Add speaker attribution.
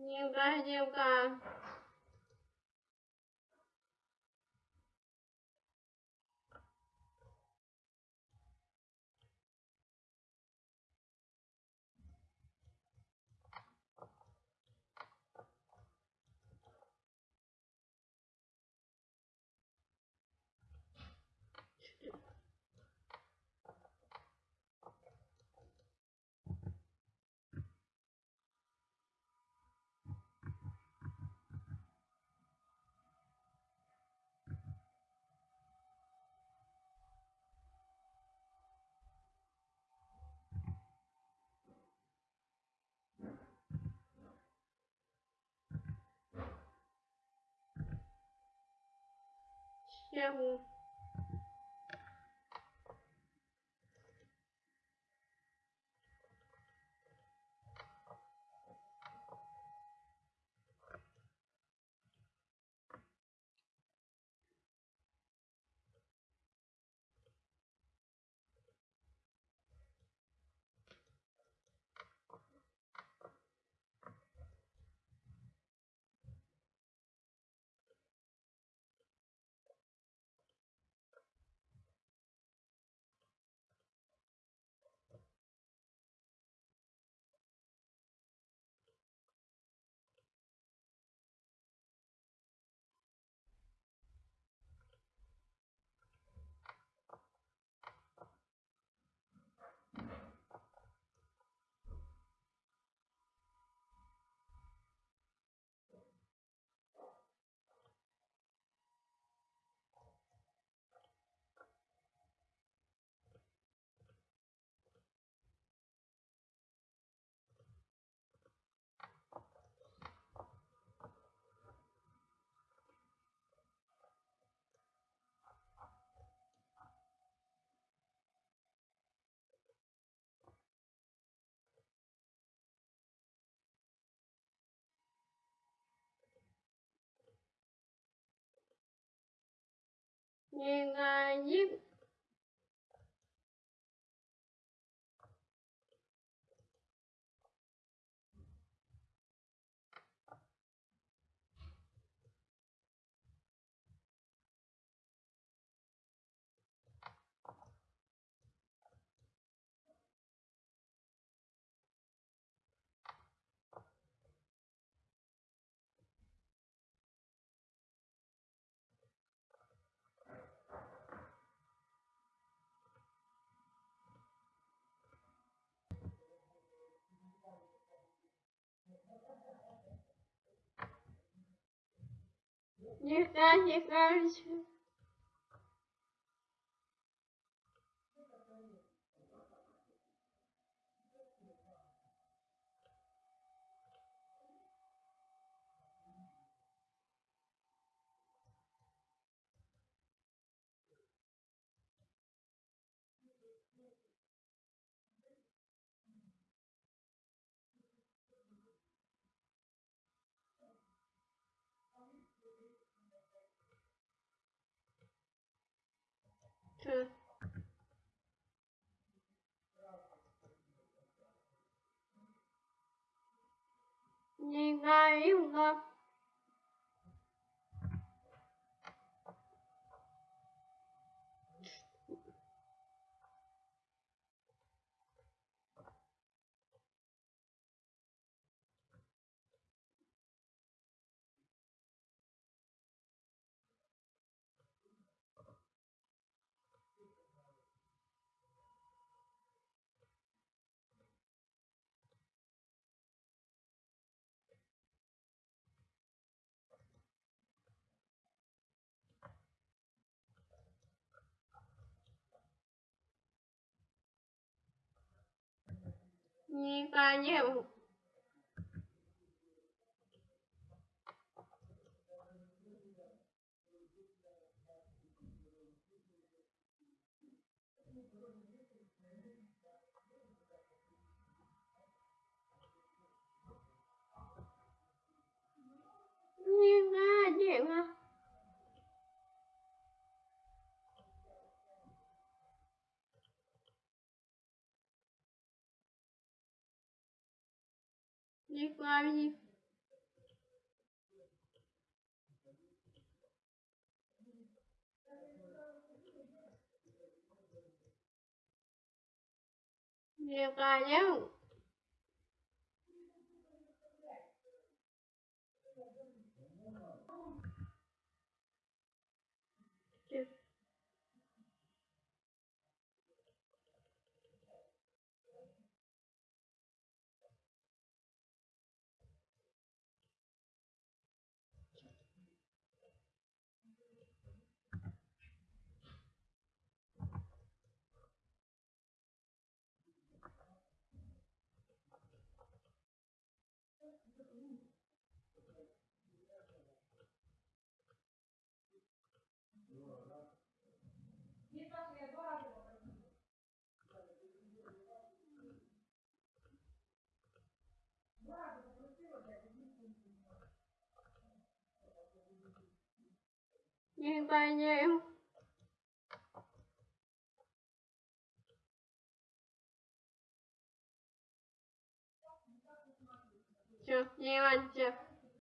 Speaker 1: nhiều ca nhiều и на них Никак не кажется. Nhìn ca yêu ca nhiều nhiều nhiều ca nhiều đi qua đi. Đi nhé. Nhiều nhiều ca nhiều chưa nhiều anh chưa